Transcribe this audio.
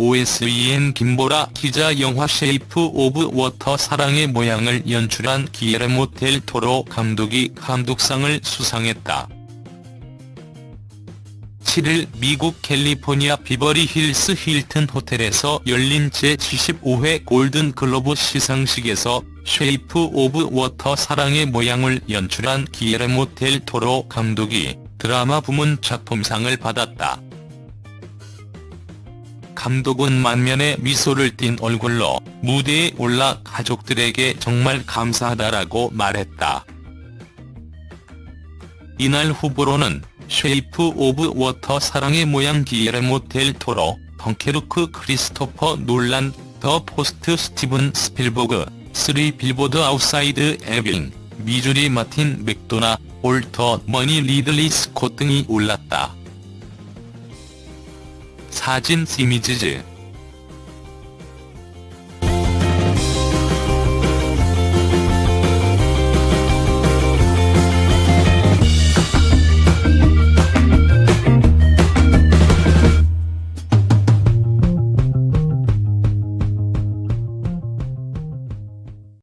OSEN 김보라 기자 영화 쉐이프 오브 워터 사랑의 모양을 연출한 기예르모 델 토로 감독이 감독상을 수상했다. 7일 미국 캘리포니아 비버리 힐스 힐튼 호텔에서 열린 제75회 골든 글로브 시상식에서 쉐이프 오브 워터 사랑의 모양을 연출한 기예르모 델 토로 감독이 드라마 부문 작품상을 받았다. 감독은 만면에 미소를 띤 얼굴로 무대에 올라 가족들에게 정말 감사하다라고 말했다. 이날 후보로는 쉐이프 오브 워터 사랑의 모양 기예르모 델 토로, 덩케르크 크리스토퍼 놀란, 더 포스트 스티븐 스필버그, 쓰리 빌보드 아웃사이드 에빙, 미주리 마틴 맥도나, 올 더 머니 리들리 스콧 등이 올랐다. 사진 시미즈즈